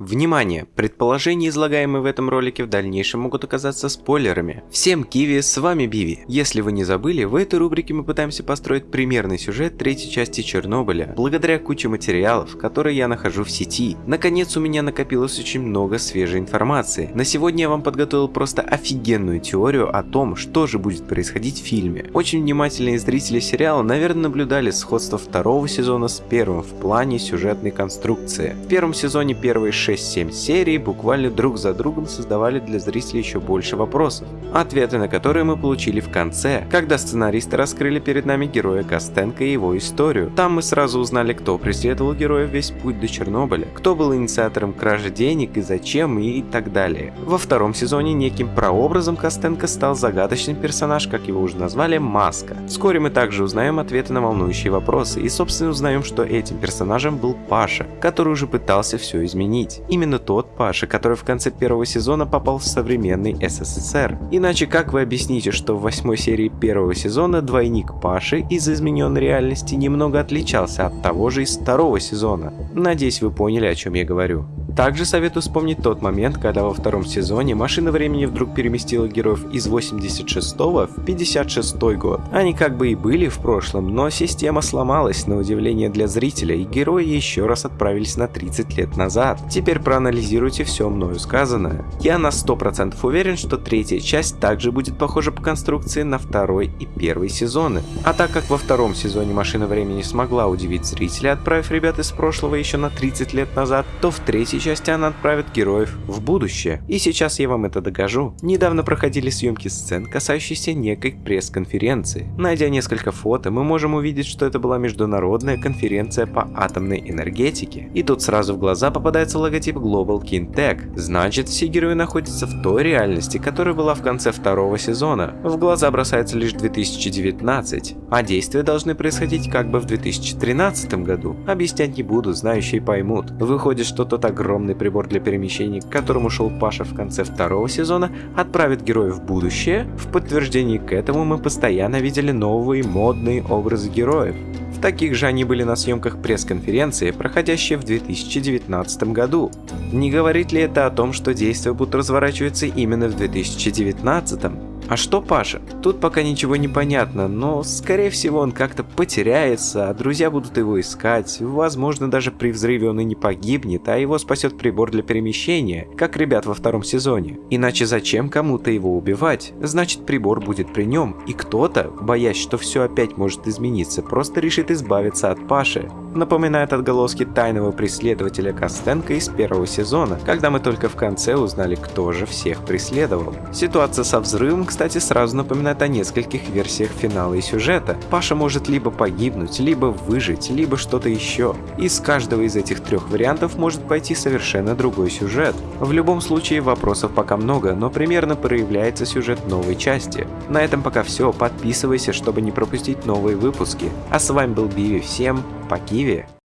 Внимание! Предположения, излагаемые в этом ролике, в дальнейшем могут оказаться спойлерами. Всем Киви, с вами Биви. Если вы не забыли, в этой рубрике мы пытаемся построить примерный сюжет третьей части Чернобыля, благодаря куче материалов, которые я нахожу в сети. Наконец у меня накопилось очень много свежей информации. На сегодня я вам подготовил просто офигенную теорию о том, что же будет происходить в фильме. Очень внимательные зрители сериала, наверное, наблюдали сходство второго сезона с первым в плане сюжетной конструкции. В первом сезоне первые 6 6-7 серий буквально друг за другом создавали для зрителей еще больше вопросов, ответы на которые мы получили в конце, когда сценаристы раскрыли перед нами героя Костенко и его историю. Там мы сразу узнали, кто преследовал героя весь путь до Чернобыля, кто был инициатором кражи денег и зачем и так далее. Во втором сезоне неким прообразом Костенко стал загадочный персонаж, как его уже назвали, Маска. Вскоре мы также узнаем ответы на волнующие вопросы и собственно узнаем, что этим персонажем был Паша, который уже пытался все изменить. Именно тот Паша, который в конце первого сезона попал в современный СССР. Иначе как вы объясните, что в восьмой серии первого сезона двойник Паши из измененной реальности немного отличался от того же из второго сезона? Надеюсь вы поняли о чем я говорю. Также советую вспомнить тот момент, когда во втором сезоне машина времени вдруг переместила героев из 86 в 56 год. Они как бы и были в прошлом, но система сломалась на удивление для зрителя и герои еще раз отправились на 30 лет назад. Теперь проанализируйте все мною сказанное. Я на 100% уверен, что третья часть также будет похожа по конструкции на второй и первый сезоны. А так как во втором сезоне машина времени смогла удивить зрителя, отправив ребят из прошлого еще на 30 лет назад, то в третьей части части она отправит героев в будущее. И сейчас я вам это докажу. Недавно проходили съемки сцен, касающиеся некой пресс-конференции. Найдя несколько фото, мы можем увидеть, что это была международная конференция по атомной энергетике. И тут сразу в глаза попадается логотип Global King Tech. Значит, все герои находятся в той реальности, которая была в конце второго сезона. В глаза бросается лишь 2019, а действия должны происходить как бы в 2013 году. Объяснять не буду, знающие поймут. Выходит, что тот огромный огромный прибор для перемещений, к которому шел Паша в конце второго сезона, отправит героев в будущее. В подтверждении к этому мы постоянно видели новые модные образы героев. В таких же они были на съемках пресс-конференции, проходящей в 2019 году. Не говорит ли это о том, что действия будут разворачиваться именно в 2019? А что Паша? Тут пока ничего не понятно, но скорее всего он как-то потеряется, а друзья будут его искать. Возможно даже при взрыве он и не погибнет, а его спасет прибор для перемещения, как ребят во втором сезоне. Иначе зачем кому-то его убивать? Значит прибор будет при нем, и кто-то, боясь, что все опять может измениться, просто решит избавиться от Паши. Напоминает отголоски тайного преследователя Костенко из первого сезона, когда мы только в конце узнали, кто же всех преследовал. Ситуация со взрывом, кстати, сразу напоминает о нескольких версиях финала и сюжета. Паша может либо погибнуть, либо выжить, либо что-то еще. Из каждого из этих трех вариантов может пойти совершенно другой сюжет. В любом случае вопросов пока много, но примерно проявляется сюжет новой части. На этом пока все, подписывайся, чтобы не пропустить новые выпуски. А с вами был Биви, всем по Киви!